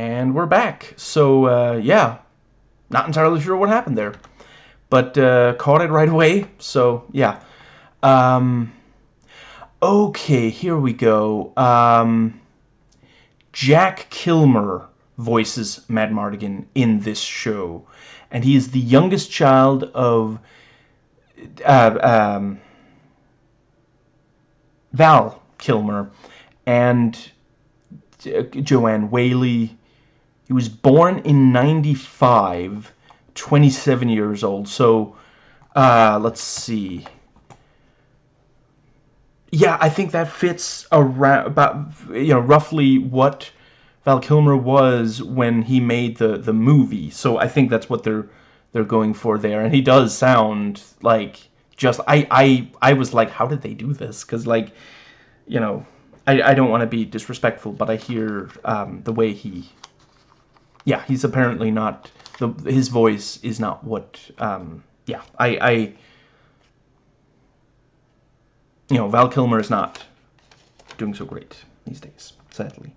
And we're back. So, uh, yeah, not entirely sure what happened there. But uh, caught it right away, so yeah. Um, okay, here we go. Um, Jack Kilmer voices Madmartigan in this show. And he is the youngest child of uh, um, Val Kilmer and Joanne Whalley. He was born in 95, 27 years old. So, uh, let's see. Yeah, I think that fits around about you know roughly what Val Kilmer was when he made the the movie. So I think that's what they're they're going for there. And he does sound like just I I I was like, how did they do this? Because like, you know, I I don't want to be disrespectful, but I hear um, the way he. Yeah, he's apparently not the his voice is not what. Um, yeah, I I you know, Val Kilmer is not doing so great these days, sadly.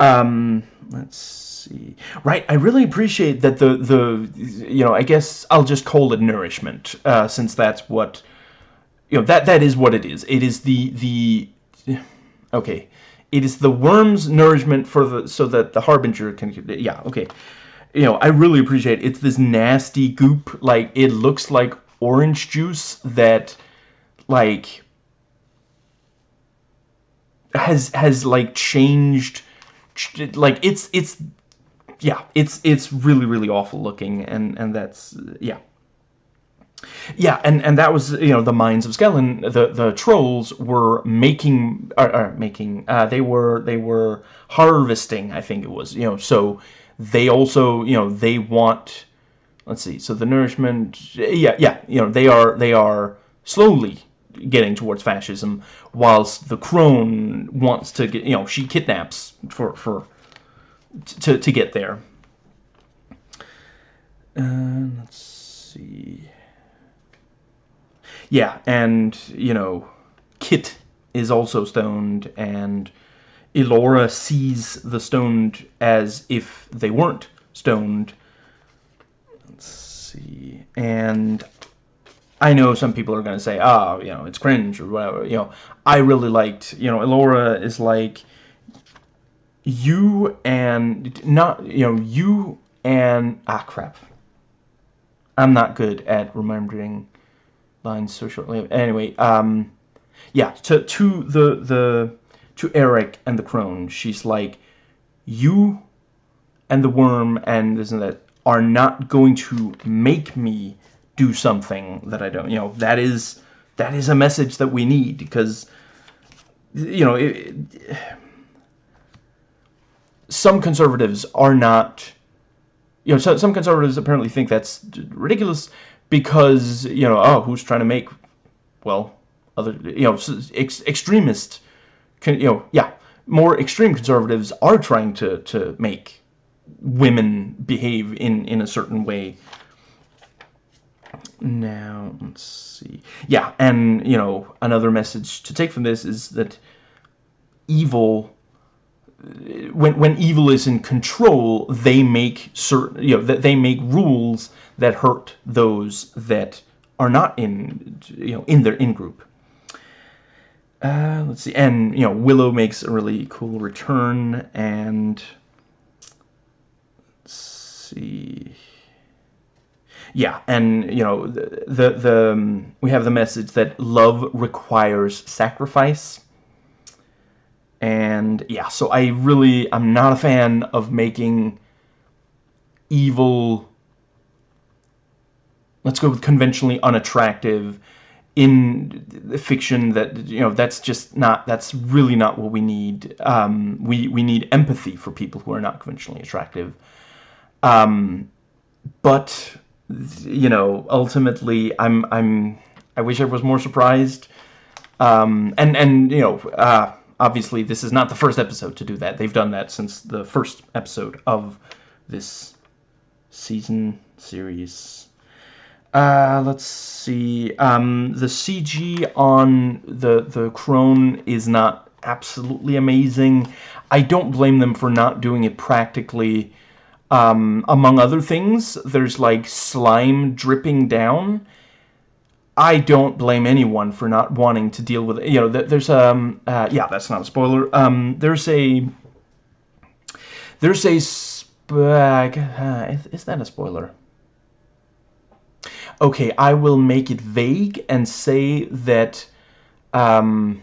Um, let's see. Right, I really appreciate that the, the you know, I guess I'll just call it nourishment, uh, since that's what, you know, that, that is what it is. It is the, the, okay, it is the worm's nourishment for the, so that the Harbinger can, yeah, okay. You know, I really appreciate it. It's this nasty goop, like, it looks like orange juice that, like, has has like changed like it's it's yeah it's it's really really awful looking and and that's yeah yeah and and that was you know the minds of Skellen the the trolls were making or, or making uh, they were they were harvesting I think it was you know so they also you know they want let's see so the nourishment yeah yeah you know they are they are slowly getting towards fascism, whilst the crone wants to get, you know, she kidnaps for, for, to, to get there. Uh, let's see. Yeah, and, you know, Kit is also stoned, and Elora sees the stoned as if they weren't stoned. Let's see. And I know some people are going to say, oh, you know, it's cringe or whatever. You know, I really liked, you know, Elora is like, you and, not, you know, you and, ah, crap. I'm not good at remembering lines so shortly. Anyway, um, yeah, to, to the, the, to Airk and the crone, she's like, you and the worm and and that are not going to make me do something that I don't. You know, that is that is a message that we need because you know it, it, some conservatives are not. You know, so, some conservatives apparently think that's ridiculous because you know, oh, who's trying to make well other you know ex extremist, you know, yeah, more extreme conservatives are trying to to make women behave in in a certain way now, let's see. Yeah, and, you know, another message to take from this is that evil when when evil is in control, they make certain you know that they make rules that hurt those that are not in you know in their in group. Uh, let's see, and you know Willow makes a really cool return, and let's see yeah, and you know the the, the um, we have the message that love requires sacrifice. And yeah, so I really I'm not a fan of making evil let's go with conventionally unattractive in the fiction that you know that's just not that's really not what we need um, we we need empathy for people who are not conventionally attractive um, but you know, ultimately, I'm, I'm, I wish I was more surprised. Um, and, and, you know, uh, obviously this is not the first episode to do that. They've done that since the first episode of this season series. Uh, let's see. Um, the CG on the the crone is not absolutely amazing. I don't blame them for not doing it practically. Um, among other things, there's like slime dripping down. I don't blame anyone for not wanting to deal with it. You know, there's um, uh, yeah, that's not a spoiler. Um, there's a there's a uh, is that a spoiler? Okay, I will make it vague and say that um,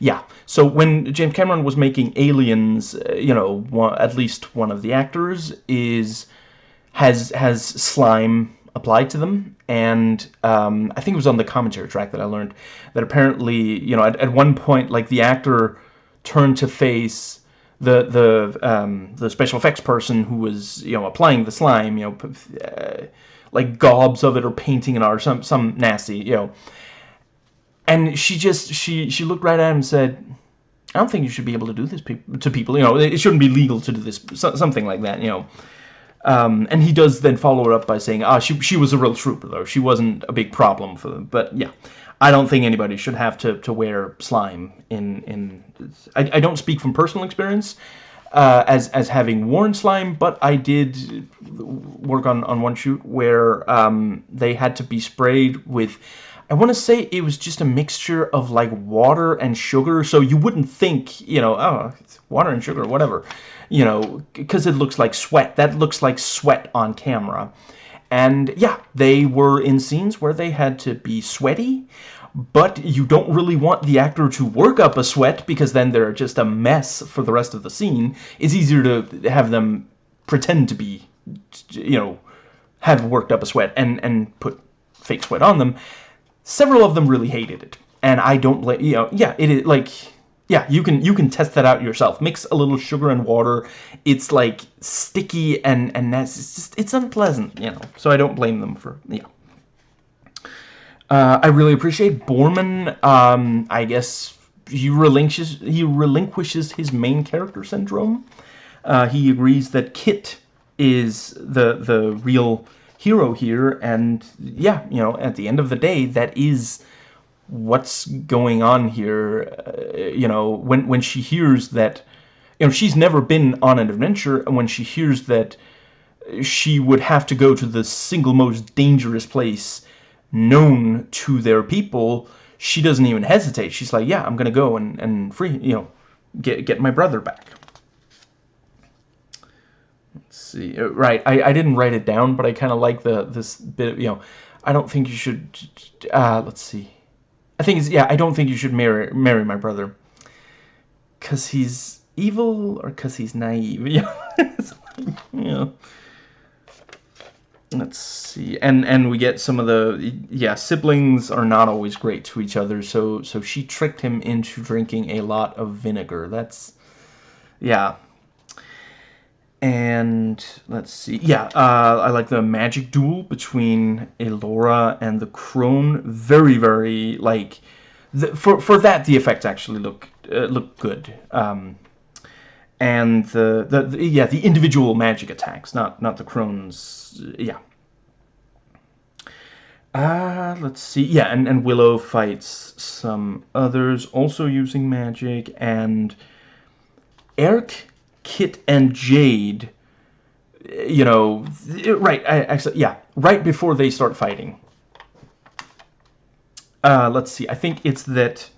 yeah, so when James Cameron was making Aliens, uh, you know, one, at least one of the actors is has has slime applied to them, and um, I think it was on the commentary track that I learned that apparently, you know, at, at one point, like the actor turned to face the the um, the special effects person who was you know applying the slime, you know, uh, like gobs of it or painting it or some some nasty, you know. And she just she she looked right at him and said I don't think you should be able to do this to people you know it shouldn't be legal to do this something like that you know um, and he does then follow it up by saying ah she, she was a real trooper though. She wasn't a big problem for them. But yeah. I don't think anybody should have to, to wear slime in in I, I don't speak from personal experience uh, as as having worn slime, but I did work on on one shoot where um, they had to be sprayed with I want to say it was just a mixture of like water and sugar, so you wouldn't think, you know, oh, it's water and sugar, whatever, you know, because it looks like sweat. That looks like sweat on camera. And yeah, they were in scenes where they had to be sweaty, but you don't really want the actor to work up a sweat because then they're just a mess for the rest of the scene. It's easier to have them pretend to be, you know, have worked up a sweat and, and put fake sweat on them several of them really hated it and I don't blame you know yeah it is like yeah you can you can test that out yourself. Mix a little sugar and water. It's like sticky and and that's it's just it's unpleasant you know. So I don't blame them for yeah. Uh, I really appreciate Boorman. um, I guess he relinquishes he relinquishes his main character syndrome. Uh, he agrees that Kit is the the real hero here. And yeah you know at the end of the day that is what's going on here uh, you know when when she hears that you know she's never been on an adventure and when she hears that she would have to go to the single most dangerous place known to their people she doesn't even hesitate she's like yeah I'm gonna go and, and free you know get get my brother back Let's see. Uh, right, I, I didn't write it down, but I kind of like the this bit. Of, you know, I don't think you should. Uh, let's see. I think it's yeah. I don't think you should marry marry my brother, cause he's evil or cause he's naive. Yeah. Let's see, and and we get some of the yeah siblings are not always great to each other. So so she tricked him into drinking a lot of vinegar. That's yeah and let's see. Yeah, uh, I like the magic duel between Elora and the crone. Very, very like for for that the effects actually look uh, look good. Um, and the, the, the yeah the individual magic attacks, not not the crones. Yeah. Uh, let's see. Yeah, and, and Willow fights some others also using magic. And Airk Kit and Jade, you know, right, actually, yeah, right before they start fighting. Uh, let's see, I think it's that,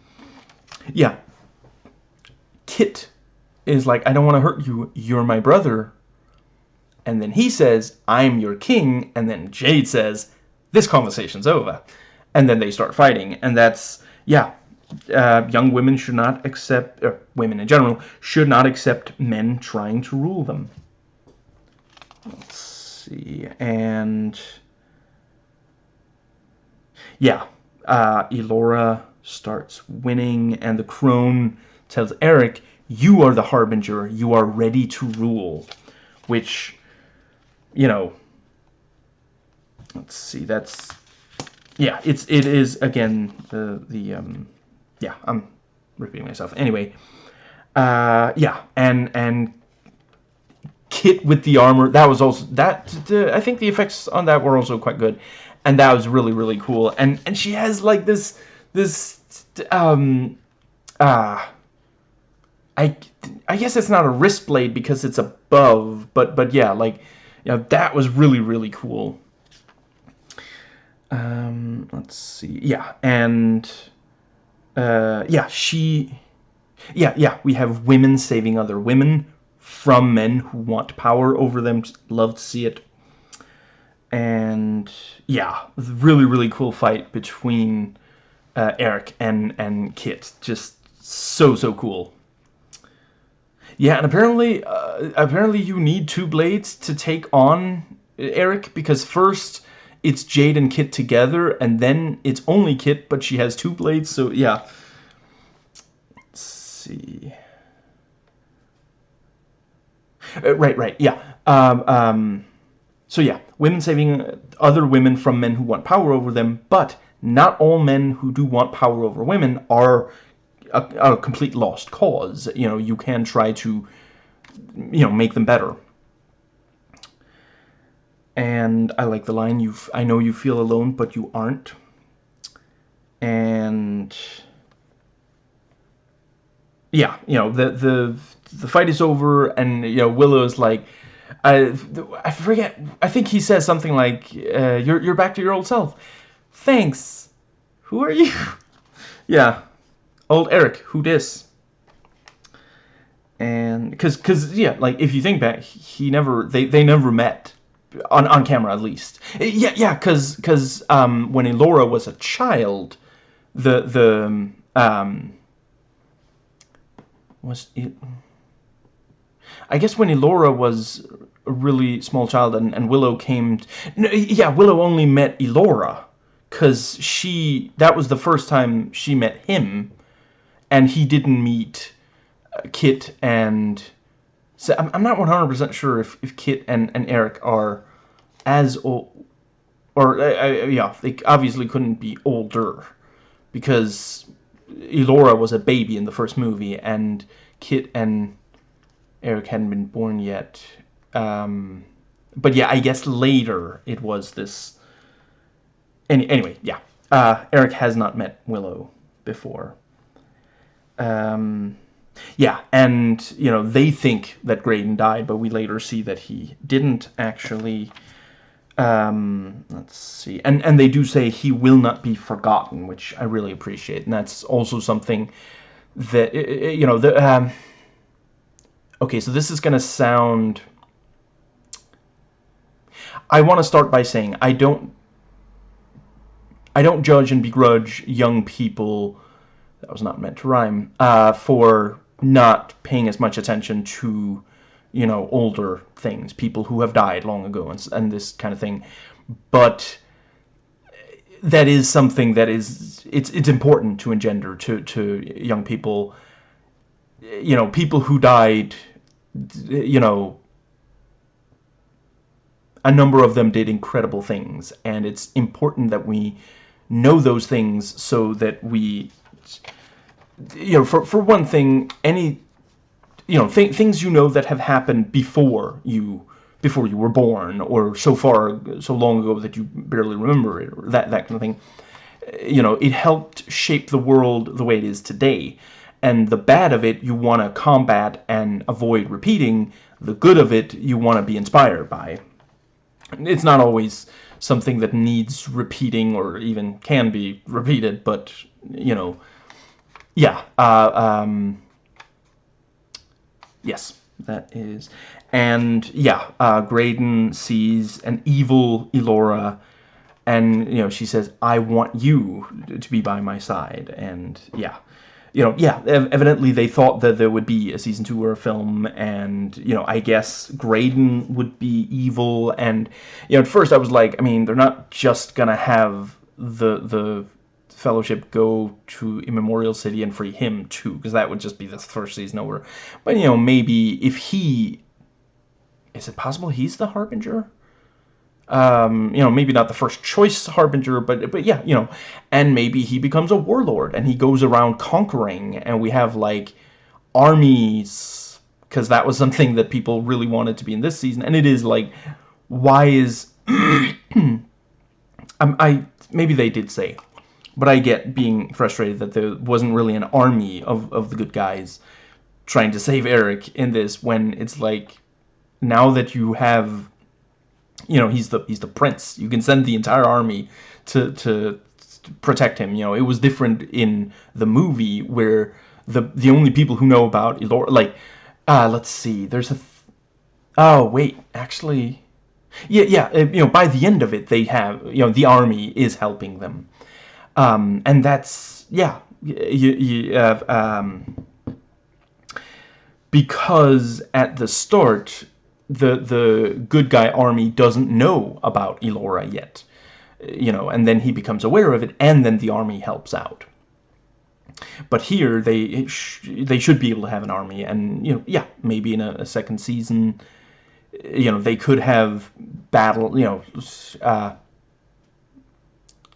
yeah, Kit is like, I don't want to hurt you, you're my brother. And then he says, I'm your king, and then Jade says, this conversation's over. And then they start fighting, and that's, yeah, uh, young women should not accept, or women in general, should not accept men trying to rule them. Let's see, and yeah, uh, Elora starts winning, and the crone tells Airk, you are the harbinger, you are ready to rule, which, you know, let's see, that's, yeah, it's, it is, again, the, the, um, yeah, I'm repeating myself. Anyway, uh, yeah, and and Kit with the armor that was also that the, I think the effects on that were also quite good, and that was really really cool. And and she has like this this um uh I I guess it's not a wrist blade because it's above, but but yeah, like you know that was really really cool. Um, let's see, yeah, and uh, yeah, she, yeah, yeah, we have women saving other women from men who want power over them. Love to see it. And yeah, really really cool fight between uh, Airk and and Kit. Just so so cool. Yeah, and apparently, uh, apparently you need two blades to take on Airk because first it's Jade and Kit together, and then it's only Kit, but she has two blades. So yeah. Let's see. Uh, right, right, yeah. Um, um, so yeah, women saving other women from men who want power over them, but not all men who do want power over women are a, a complete lost cause. You know, you can try to, you know, make them better. And I like the line, you I know you feel alone, but you aren't. And yeah, you know, the the the fight is over and you know, Willow's like I, I forget. I think he says something like, uh, "You're you're back to your old self." Thanks. Who are you? yeah, old Airk. Who dis? And because because yeah, like if you think back, he never they they never met on on camera at least. Yeah yeah, because because um when Elora was a child, the the um was it. I guess when Elora was a really small child and, and Willow came... No, yeah, Willow only met Elora. Because she... That was the first time she met him. And he didn't meet uh, Kit and... So I'm, I'm not 100% sure if, if Kit and, and Airk are as old... Or, uh, uh, yeah, they obviously couldn't be older. Because Elora was a baby in the first movie. And Kit and Airk hadn't been born yet. Um, but yeah, I guess later it was this. Any, anyway, yeah. Uh, Airk has not met Willow before. Um, yeah, and, you know, they think that Graydon died, but we later see that he didn't actually. Um, let's see. And, and they do say he will not be forgotten, which I really appreciate. And that's also something that, you know, the... Um, Okay, so this is going to sound... I want to start by saying I don't... I don't judge and begrudge young people... That was not meant to rhyme. Uh, for not paying as much attention to, you know, older things. People who have died long ago and, and this kind of thing. But that is something that is it's it's important to engender to to young people you know people who died you know, a number of them did incredible things, and it's important that we know those things so that we, you know, for, for one thing, any, you know, th things you know that have happened before you, before you were born, or so far, so long ago that you barely remember it, or that, that kind of thing, eh, you know, it helped shape the world the way it is today. And the bad of it you want to combat and avoid repeating. The good of it you want to be inspired by. It's not always something that needs repeating or even can be repeated but you know yeah uh, um, yes that is. And yeah uh, Graydon sees an evil Elora and you know she says I want you to be by my side. And yeah you know, yeah, evidently they thought that there would be a season two or a film, and, you know, I guess Graydon would be evil, and, you know, at first I was like, I mean, they're not just gonna have the, the Fellowship go to Immemorial City and free him, too, because that would just be the first season over. But, you know, maybe if he... Is it possible he's the Harbinger? um, you know, maybe not the first choice Harbinger, but but yeah, you know, and maybe he becomes a warlord and he goes around conquering, and we have like armies because that was something that people really wanted to be in this season, and it is like, why is um, I maybe they did say but I get being frustrated that there wasn't really an army of, of the good guys trying to save Airk in this when it's like now that you have you know he's the he's the prince. You can send the entire army to to, to protect him. You know it was different in the movie where the the only people who know about Elora like uh let's see there's a oh wait actually yeah yeah uh, you know by the end of it they have you know the army is helping them um and that's yeah you, you uh, um because at the start the the good guy army doesn't know about Elora yet you know and then he becomes aware of it and then the army helps out. But here they sh they should be able to have an army and you know yeah maybe in a, a second season you know they could have battle you know uh,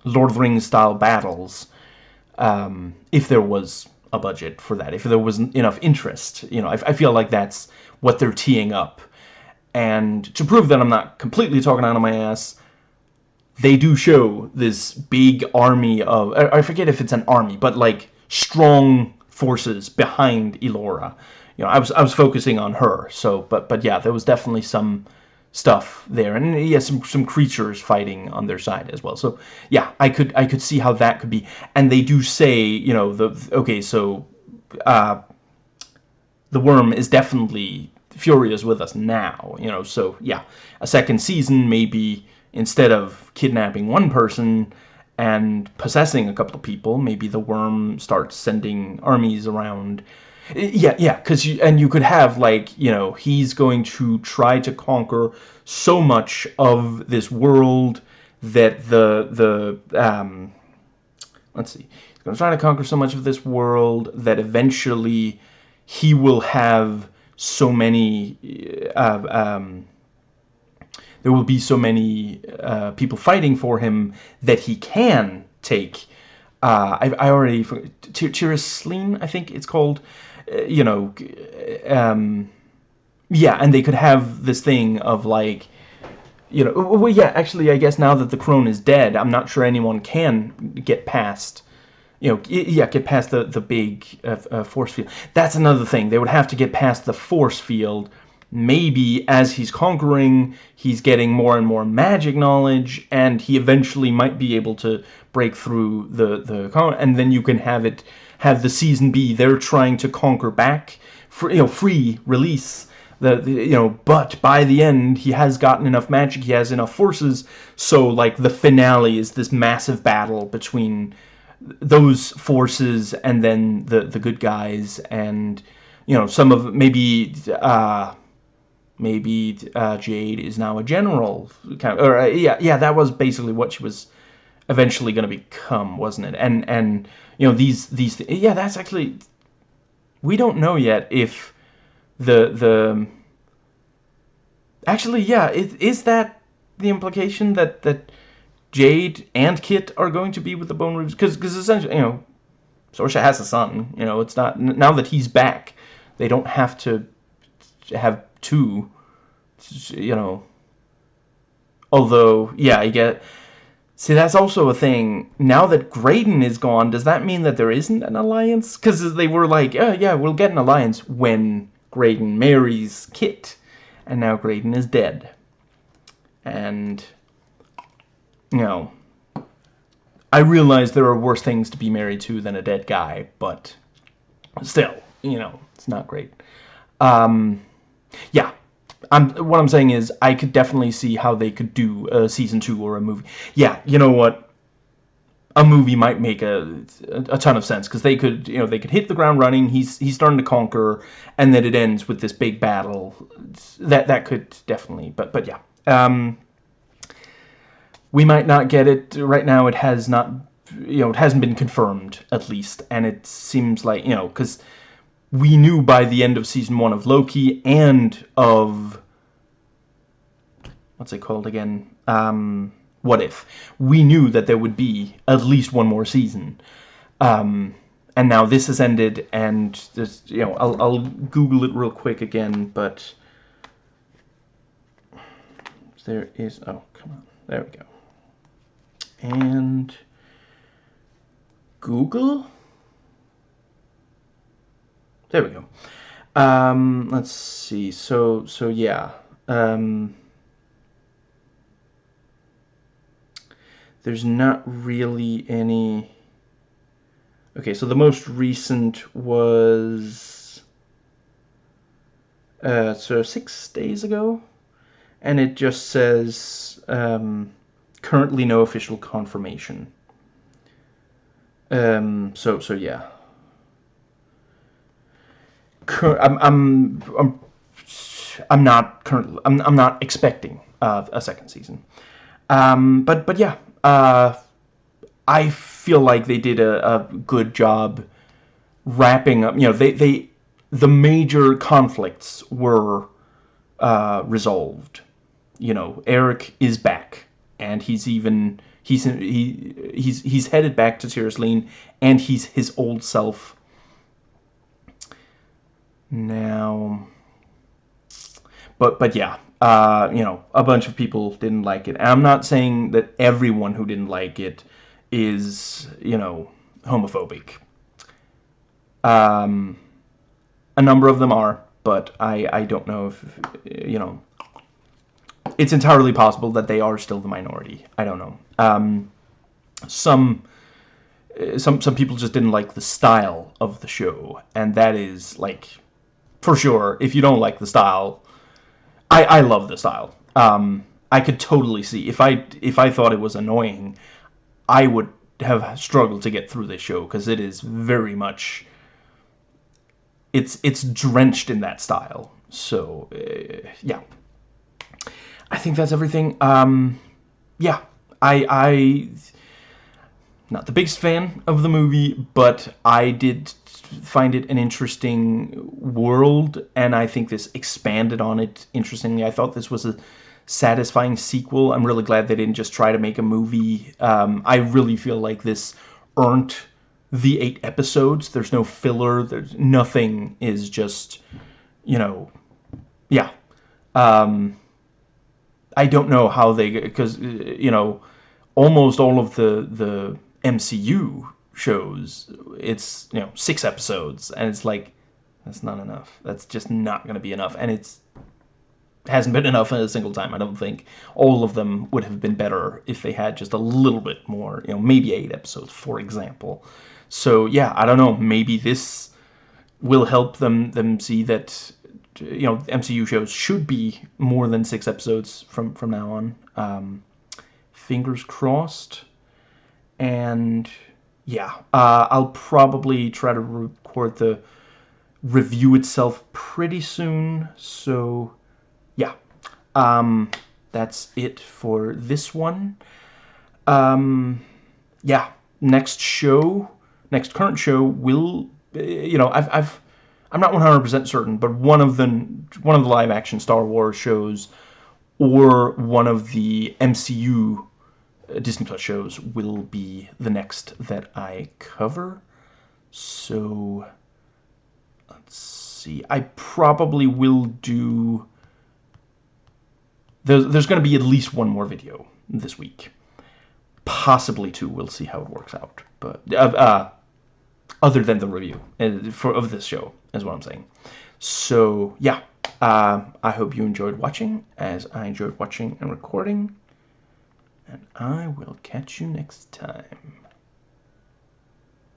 Lord of the Rings style battles um, if there was a budget for that if there was enough interest you know I, I feel like that's what they're teeing up and to prove that I'm not completely talking out of my ass, they do show this big army of, I forget if it's an army, but like strong forces behind Elora. You know, I was I was focusing on her. So, but but yeah, there was definitely some stuff there, and yeah, some some creatures fighting on their side as well. So yeah, I could I could see how that could be. And they do say, you know, the okay, so uh, the worm is definitely furious with us now, you know, so yeah, a second season maybe instead of kidnapping one person and possessing a couple of people, maybe the worm starts sending armies around. Yeah, yeah, because you and you could have like you know he's going to try to conquer so much of this world that the the um, let's see, he's going to try to conquer so much of this world that eventually he will have so many uh, um, there will be so many uh, people fighting for him that he can take uh, I, I already Tir Asleen I think it's called uh, you know um, yeah and they could have this thing of like you know well yeah actually I guess now that the crone is dead I'm not sure anyone can get past you know, yeah, get past the the big uh, uh, force field. That's another thing. They would have to get past the force field. Maybe as he's conquering, he's getting more and more magic knowledge, and he eventually might be able to break through the the and then you can have it have the season be they're trying to conquer back, for you know, free release. The, the, you know but by the end he has gotten enough magic he has enough forces so like the finale is this massive battle between those forces and then the the good guys and you know some of maybe uh, maybe uh, Jade is now a general kind of, or uh, yeah yeah that was basically what she was eventually going to become wasn't it? And and you know these these yeah that's actually we don't know yet if the the actually yeah is, is that the implication that that Jade and Kit are going to be with the Bone Reavers? Because because essentially you know Sorsha has a son you know it's not now that he's back they don't have to have two you know. Although yeah I get see that's also a thing. Now that Graydon is gone does that mean that there isn't an alliance? Because they were like oh, yeah we'll get an alliance when Graydon marries Kit and now Graydon is dead. And you know, I realize there are worse things to be married to than a dead guy, but still, you know, it's not great. Um, yeah, I'm, what I'm saying is I could definitely see how they could do a season two or a movie. Yeah, you know what? A movie might make a, a, ton of sense because they could, you know, they could hit the ground running. He's he's starting to conquer, and then it ends with this big battle. That that could definitely, but but yeah. Um, we might not get it right now. It has not, you know, it hasn't been confirmed at least, and it seems like you know because we knew by the end of season one of Loki and of what's it called again? Um, what if we knew that there would be at least one more season. Um, and now this has ended, and this, you know, I'll, I'll Google it real quick again, but there is, oh, come on, there we go and Google. There we go. Um, let's see. So so yeah. Um, there's not really any. Okay, so the most recent was uh, so six days ago, and it just says um, currently no official confirmation. Um, so so yeah. I'm I'm I'm I'm not currently I'm I'm not expecting uh, a second season. Um, but but yeah, uh, I feel like they did a, a good job wrapping up. You know, they they the major conflicts were uh, resolved. You know, Airk is back, and he's even he's he he's he's headed back to Tir Asleen, and he's his old self. Now, but but yeah, uh, you know, a bunch of people didn't like it. I'm not saying that everyone who didn't like it is you know homophobic. Um, a number of them are, but I I don't know if you know. It's entirely possible that they are still the minority. I don't know. Um, some some some people just didn't like the style of the show, and that is like for sure. If you don't like the style, I I love the style. Um, I could totally see if I if I thought it was annoying, I would have struggled to get through this show because it is very much it's it's drenched in that style. So uh, yeah, I think that's everything. Um, yeah, I I not the biggest fan of the movie, but I did find it an interesting world, and I think this expanded on it interestingly. I thought this was a satisfying sequel. I'm really glad they didn't just try to make a movie. Um, I really feel like this earned the eight episodes. There's no filler. There's nothing is just, you know, yeah. Um, I don't know how they because you know almost all of the the MCU shows it's you know six episodes and it's like that's not enough. That's just not going to be enough, and it's hasn't been enough in a single time. I don't think all of them would have been better if they had just a little bit more. You know, maybe eight episodes, for example. So yeah, I don't know. Maybe this will help them them see that you know MCU shows should be more than six episodes from from now on. Um, fingers crossed. And yeah, uh, I'll probably try to record the review itself pretty soon. So yeah, um, that's it for this one. Um, yeah, next show, next current show will, you know, I've, I've I'm not 100% certain, but one of the one of the live action Star Wars shows or one of the MCU uh, Disney Plus shows will be the next that I cover. So let's see. I probably will do there's, there's going to be at least one more video this week. Possibly two. We'll see how it works out. But uh, uh, other than the review uh, for of this show is what I'm saying. So yeah, uh, I hope you enjoyed watching as I enjoyed watching and recording. And I will catch you next time.